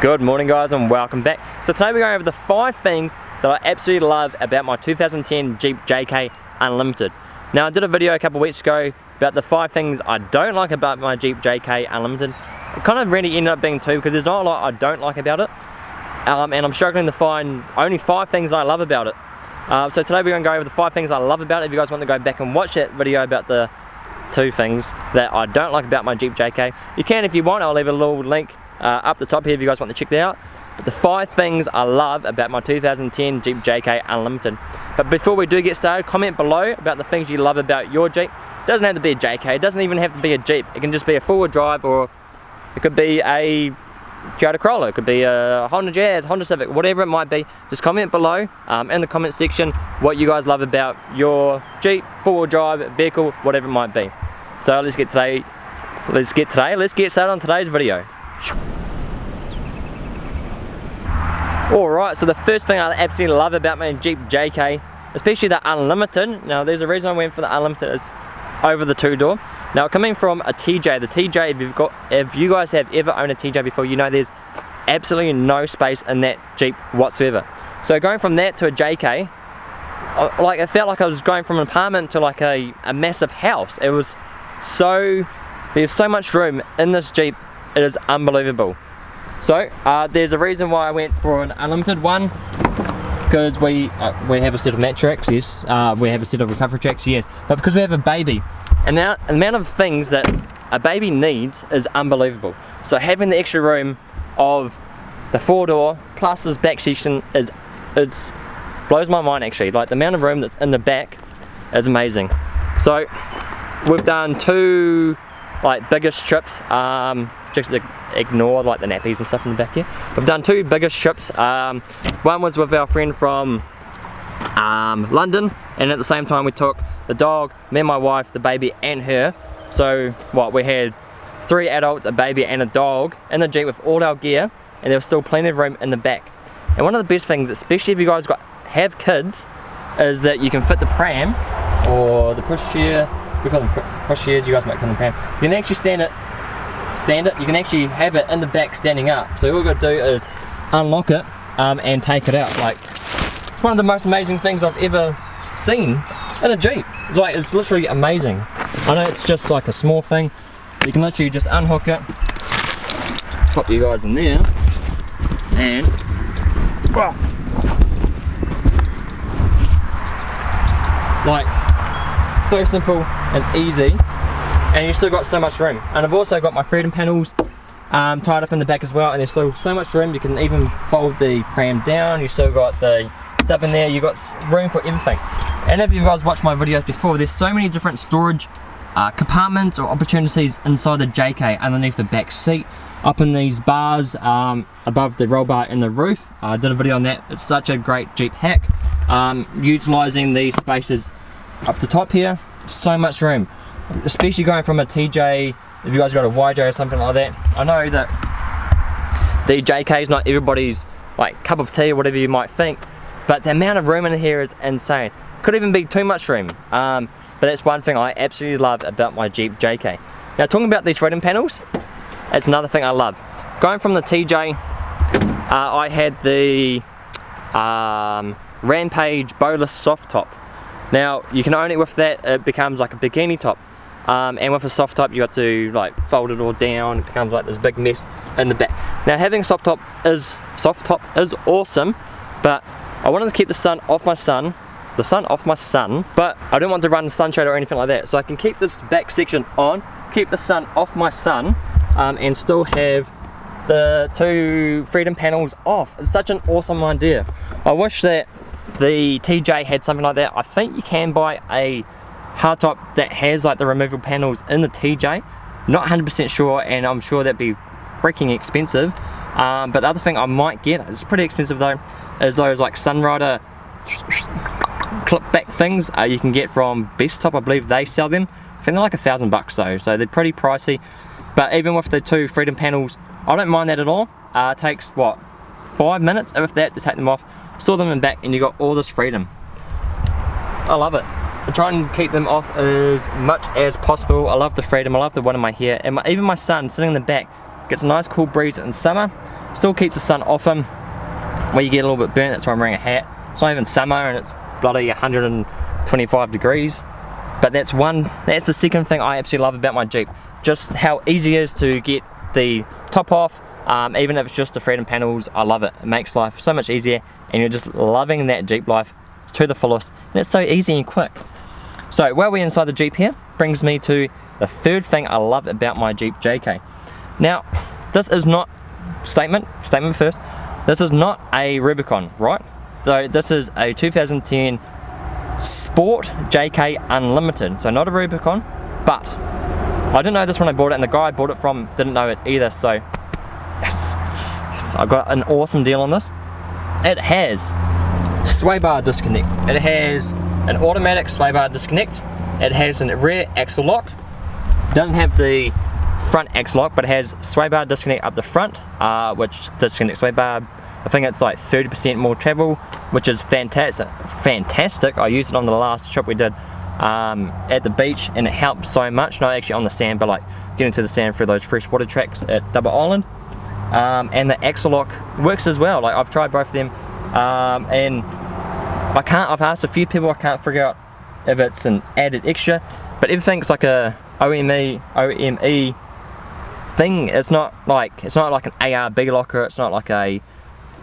Good morning guys and welcome back. So today we're going over the five things that I absolutely love about my 2010 Jeep JK Unlimited. Now I did a video a couple weeks ago about the five things I don't like about my Jeep JK Unlimited. It kind of really ended up being two because there's not a lot I don't like about it. Um, and I'm struggling to find only five things I love about it. Uh, so today we're going to go over the five things I love about it. If you guys want to go back and watch that video about the two things that I don't like about my Jeep JK, you can if you want. I'll leave a little link uh, up the top here if you guys want to check that out. But the five things I love about my 2010 Jeep JK Unlimited. But before we do get started, comment below about the things you love about your Jeep. It doesn't have to be a JK, it doesn't even have to be a Jeep. It can just be a four-wheel drive or it could be a Toyota Corolla, it could be a Honda Jazz, Honda Civic, whatever it might be. Just comment below um, in the comment section what you guys love about your Jeep, four-wheel drive, vehicle, whatever it might be. So let's get today, let's get today, let's get started on today's video. Alright, so the first thing I absolutely love about my Jeep JK, especially the Unlimited, now there's a reason I went for the Unlimited, is over the two door. Now coming from a TJ, the TJ, if you've got, if you guys have ever owned a TJ before, you know there's absolutely no space in that Jeep whatsoever. So going from that to a JK, uh, like it felt like I was going from an apartment to like a, a massive house. It was so, there's so much room in this Jeep, it is unbelievable. So uh, there's a reason why I went for an unlimited one because we uh, we have a set of mat yes. Uh, we have a set of recovery tracks, yes. But because we have a baby, and now the amount of things that a baby needs is unbelievable. So having the extra room of the four door plus this back section is it's blows my mind actually. Like the amount of room that's in the back is amazing. So we've done two like bigger strips um, just ignore like the nappies and stuff in the back here. We've done two bigger trips. Um, one was with our friend from um, London and at the same time we took the dog, me and my wife, the baby and her. So what we had three adults, a baby and a dog in the Jeep with all our gear and there was still plenty of room in the back. And one of the best things, especially if you guys got have kids, is that you can fit the pram or the push chair, we call them push chairs, you guys might call them pram. You can actually stand it stand it, you can actually have it in the back standing up. So all you've got to do is unlock it um, and take it out. Like, one of the most amazing things I've ever seen in a Jeep. Like, it's literally amazing. I know it's just like a small thing. You can literally just unhook it, pop you guys in there, and well, like so simple and easy and you still got so much room. And I've also got my freedom panels um, tied up in the back as well and there's still so much room. You can even fold the pram down. You still got the stuff in there. You got room for everything. And if you guys watched my videos before there's so many different storage uh, compartments or opportunities inside the JK underneath the back seat. Up in these bars um, above the roll bar in the roof. I did a video on that. It's such a great Jeep hack. Um, utilizing these spaces up the top here. So much room especially going from a TJ, if you guys got a YJ or something like that, I know that the JK is not everybody's like cup of tea or whatever you might think, but the amount of room in here is insane. Could even be too much room, um, but that's one thing I absolutely love about my Jeep JK. Now talking about these freedom panels, that's another thing I love. Going from the TJ, uh, I had the um, Rampage Bowless soft top. Now you can own it with that, it becomes like a bikini top. Um, and with a soft top you have to like fold it all down, it becomes like this big mess in the back. Now having a soft top is soft top is awesome, but I wanted to keep the sun off my sun the sun off my sun but I don't want to run sunshade or anything like that. So I can keep this back section on, keep the sun off my sun um, and still have the two freedom panels off. It's such an awesome idea. I wish that the TJ had something like that. I think you can buy a hardtop that has like the removable panels in the TJ. Not 100% sure and I'm sure that'd be freaking expensive. Um, but the other thing I might get, it's pretty expensive though, is those like Sunrider clip back things uh, you can get from Bestop, I believe they sell them. I think they're like a thousand bucks though, so they're pretty pricey. But even with the two Freedom panels, I don't mind that at all. Uh, takes, what, five minutes, if that, to take them off, saw them in back, and you got all this freedom. I love it. I try and keep them off as much as possible. I love the freedom, I love the one in my hair. And my, even my son sitting in the back gets a nice cool breeze in summer. Still keeps the sun off him. Where you get a little bit burnt, that's why I'm wearing a hat. It's not even summer and it's bloody 125 degrees. But that's one, that's the second thing I absolutely love about my Jeep. Just how easy it is to get the top off, um, even if it's just the freedom panels, I love it. It makes life so much easier and you're just loving that Jeep life to the fullest and it's so easy and quick. So while we're inside the Jeep here, brings me to the third thing I love about my Jeep JK. Now, this is not, statement, statement first, this is not a Rubicon, right? So this is a 2010 Sport JK Unlimited. So not a Rubicon, but I didn't know this when I bought it and the guy I bought it from didn't know it either, so yes, yes I got an awesome deal on this. It has sway bar disconnect. It has an automatic sway bar disconnect. It has a rear axle lock. Doesn't have the front axle lock, but it has sway bar disconnect up the front, uh, which disconnects sway bar. I think it's like 30% more travel, which is fantastic. Fantastic. I used it on the last trip we did um, at the beach, and it helped so much. Not actually on the sand, but like getting to the sand through those freshwater tracks at Double Island. Um, and the axle lock works as well. Like I've tried both of them, um, and I can't. I've asked a few people. I can't figure out if it's an added extra, but everything's like a OME OME thing. It's not like it's not like an ARB locker. It's not like a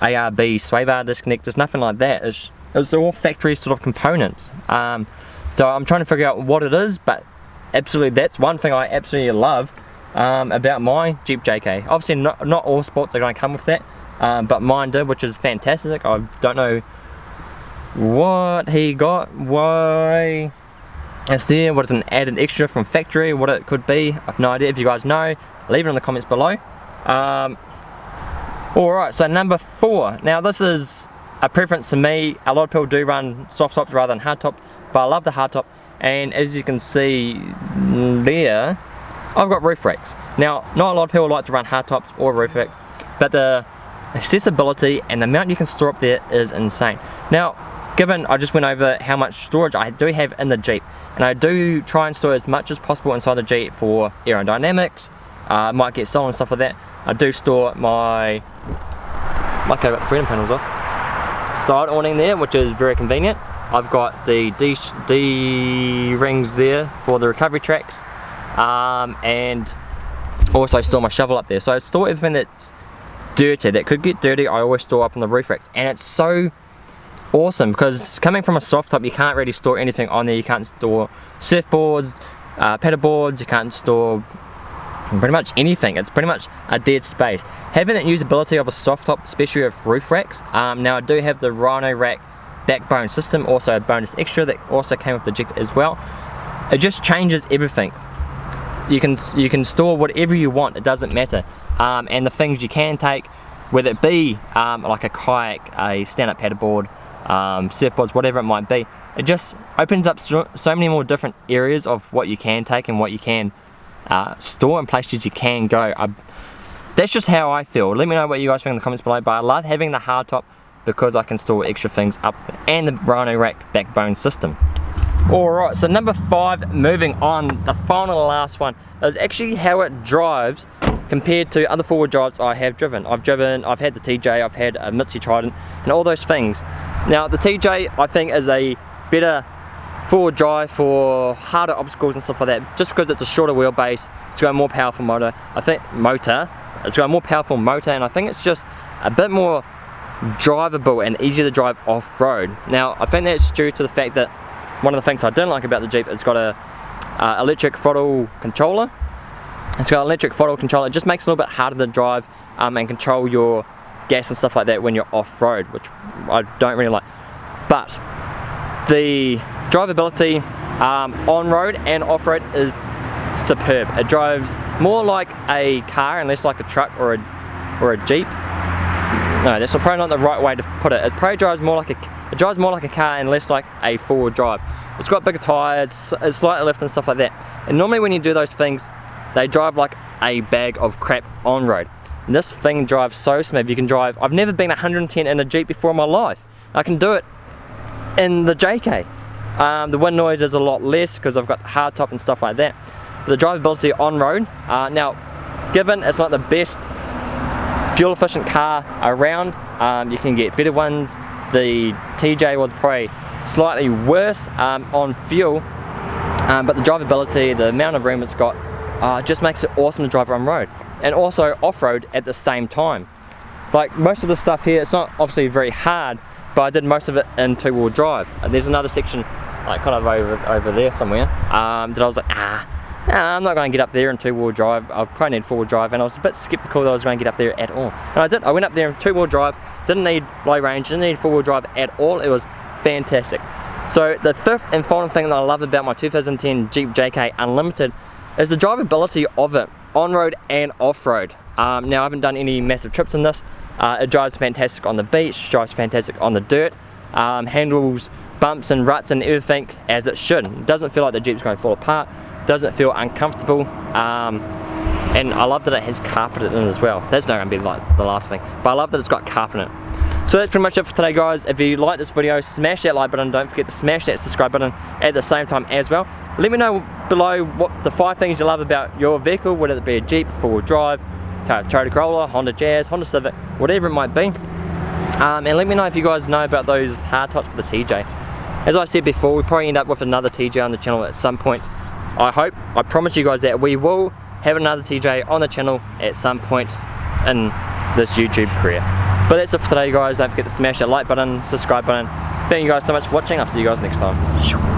ARB sway bar disconnect. There's nothing like that. It's it's all factory sort of components. Um, so I'm trying to figure out what it is, but absolutely that's one thing I absolutely love um, about my Jeep JK. Obviously not, not all sports are going to come with that, um, but mine did, which is fantastic. I don't know what he got, why it's there, what is an added extra from factory, what it could be. I've no idea. If you guys know, leave it in the comments below. Um, Alright, so number four. Now this is a preference to me. A lot of people do run soft tops rather than hard tops, but I love the hard top. And as you can see there, I've got roof racks. Now, not a lot of people like to run hard tops or roof racks, but the accessibility and the amount you can store up there is insane. Now, given I just went over how much storage I do have in the Jeep and I do try and store as much as possible inside the Jeep for aerodynamics uh, might get stolen and stuff like that I do store my like I got freedom panels off. Side awning there which is very convenient. I've got the D, D rings there for the recovery tracks um, and also store my shovel up there. So I store everything that's dirty that could get dirty I always store up on the roof racks. And it's so awesome because coming from a soft top you can't really store anything on there. You can't store surfboards uh, boards. you can't store pretty much anything. It's pretty much a dead space. Having that usability of a soft top especially with roof racks um, now I do have the Rhino rack backbone system also a bonus extra that also came with the Jeep as well. It just changes everything. You can you can store whatever you want it doesn't matter. Um, and the things you can take whether it be um, like a kayak a stand-up paddleboard um, surfboards, whatever it might be. It just opens up so, so, many more different areas of what you can take and what you can uh, store and places you can go. I, that's just how I feel. Let me know what you guys think in the comments below, but I love having the hardtop because I can store extra things up and the Rhino Rack backbone system. Alright, so number five, moving on, the final last one, is actually how it drives compared to other four-wheel drives I have driven. I've driven, I've had the TJ, I've had a Mitsubishi Triton and all those things. Now the TJ I think is a better four-wheel drive for harder obstacles and stuff like that just because it's a shorter wheelbase it's got a more powerful motor I think motor it's got a more powerful motor and I think it's just a bit more drivable and easier to drive off-road now I think that's due to the fact that one of the things I didn't like about the Jeep it's got a uh, electric throttle controller it's got electric throttle control. it just makes it a little bit harder to drive um, and control your gas and stuff like that when you're off-road, which I don't really like. But the drivability um, on-road and off-road is superb. It drives more like a car and less like a truck or a, or a Jeep. No, that's probably not the right way to put it. It probably drives more like a, it drives more like a car and less like a four-wheel drive. It's got bigger tyres, it's slightly lift and stuff like that. And normally when you do those things, they drive like a bag of crap on road. This thing drives so smooth. You can drive, I've never been 110 in a Jeep before in my life. I can do it in the JK. Um, the wind noise is a lot less because I've got hard top and stuff like that. But the drivability on road, uh, now given it's not the best fuel efficient car around. Um, you can get better ones. The TJ was probably slightly worse um, on fuel, um, but the drivability, the amount of room it's got, uh, just makes it awesome to drive on road. And also off-road at the same time. Like most of the stuff here, it's not obviously very hard, but I did most of it in two-wheel drive. And there's another section, like kind of over, over there somewhere, um, that I was like, ah, nah, I'm not going to get up there in two-wheel drive. I probably need four-wheel drive, and I was a bit skeptical that I was going to get up there at all. And I did. I went up there in two-wheel drive, didn't need low range, didn't need four-wheel drive at all. It was fantastic. So the fifth and final thing that I love about my 2010 Jeep JK Unlimited is the drivability of it, on-road and off-road. Um, now I haven't done any massive trips in this. Uh, it drives fantastic on the beach, drives fantastic on the dirt, um, handles bumps and ruts and everything as it should. It doesn't feel like the Jeep's going to fall apart, doesn't feel uncomfortable, um, and I love that it has carpet in it as well. That's not going to be like the last thing, but I love that it's got carpet in it. So that's pretty much it for today guys. If you like this video, smash that like button. Don't forget to smash that subscribe button at the same time as well. Let me know below what the five things you love about your vehicle, whether it be a Jeep, four-wheel drive, Toyota Corolla, Honda Jazz, Honda Civic, whatever it might be. Um, and let me know if you guys know about those hard tops for the TJ. As I said before, we probably end up with another TJ on the channel at some point. I hope, I promise you guys that we will have another TJ on the channel at some point in this YouTube career. But that's it for today guys, don't forget to smash that like button, subscribe button. Thank you guys so much for watching, I'll see you guys next time.